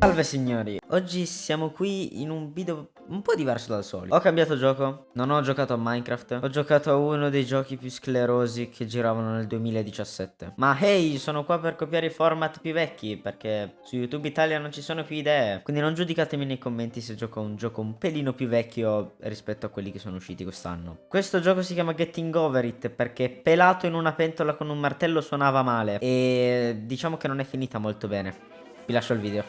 Salve signori, oggi siamo qui in un video un po' diverso dal solito. Ho cambiato gioco, non ho giocato a Minecraft. Ho giocato a uno dei giochi più sclerosi che giravano nel 2017 Ma hey, sono qua per copiare i format più vecchi Perché su YouTube Italia non ci sono più idee. Quindi non giudicatemi nei commenti se gioco un gioco un pelino più vecchio rispetto a quelli che sono usciti quest'anno. Questo gioco si chiama Getting Over It Perché pelato in una pentola con un martello suonava male. E diciamo che non è finita molto bene vi lascio il video.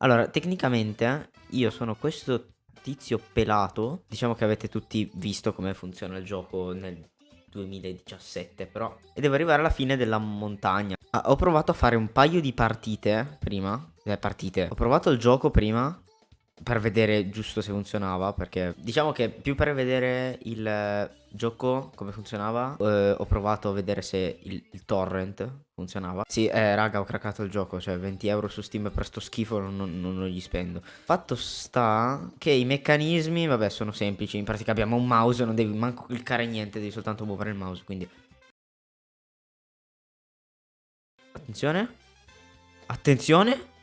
Allora, tecnicamente io sono questo tizio pelato. Diciamo che avete tutti visto come funziona il gioco nel 2017 però. E devo arrivare alla fine della montagna. Ah, ho provato a fare un paio di partite prima. Eh, partite. Ho provato il gioco prima per vedere giusto se funzionava perché diciamo che più per vedere il gioco come funzionava eh, ho provato a vedere se il, il torrent funzionava. Sì eh, raga ho craccato il gioco cioè 20 euro su steam per sto schifo non, non, non gli spendo. Fatto sta che i meccanismi vabbè sono semplici in pratica abbiamo un mouse non devi manco cliccare niente devi soltanto muovere il mouse quindi attenzione. Attenzione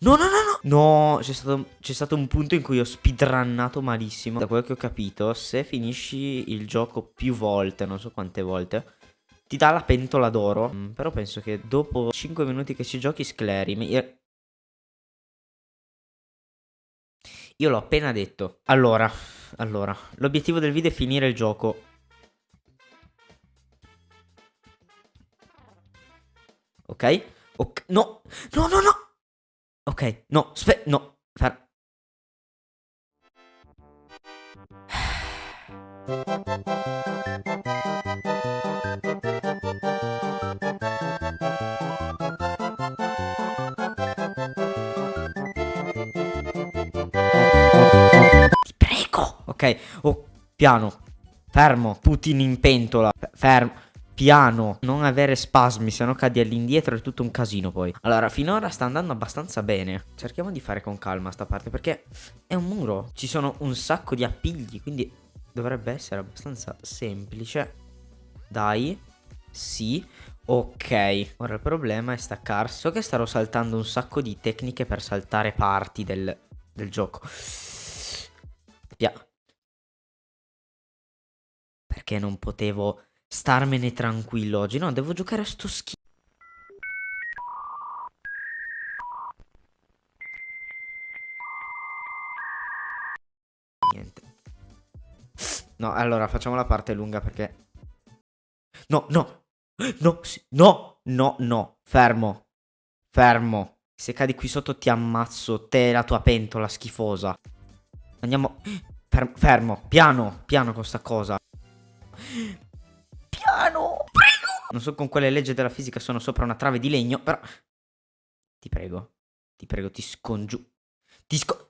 No, no, no, no. No, c'è stato, stato, un punto in cui ho speedrunnato malissimo. Da quello che ho capito, se finisci il gioco più volte, non so quante volte, ti dà la pentola d'oro. Mm, però penso che dopo 5 minuti che si giochi scleri. Io l'ho appena detto. Allora, allora, l'obiettivo del video è finire il gioco. Ok? Ok, no, no, no, no. Ok, no, spe... no, fer... Ti prego! Ok, oh, piano, fermo, Putin in pentola, fermo piano, non avere spasmi, se no cadi all'indietro è tutto un casino poi. Allora, finora sta andando abbastanza bene. Cerchiamo di fare con calma sta parte, perché è un muro. Ci sono un sacco di appigli, quindi dovrebbe essere abbastanza semplice. Dai, sì. Ok, ora il problema è staccarsi. So che starò saltando un sacco di tecniche per saltare parti del, del gioco. Pia Perché non potevo starmene tranquillo oggi. No, devo giocare a sto schifo. Niente. No, allora facciamo la parte lunga perché... No, no, no, no, no, no, fermo, fermo. Se cadi qui sotto ti ammazzo, te e la tua pentola schifosa. Andiamo... Fermo, piano, piano con sta cosa piano. Prego. Non so con quale legge della fisica sono sopra una trave di legno, però... Ti prego. Ti prego, ti scongiu... Ti sco...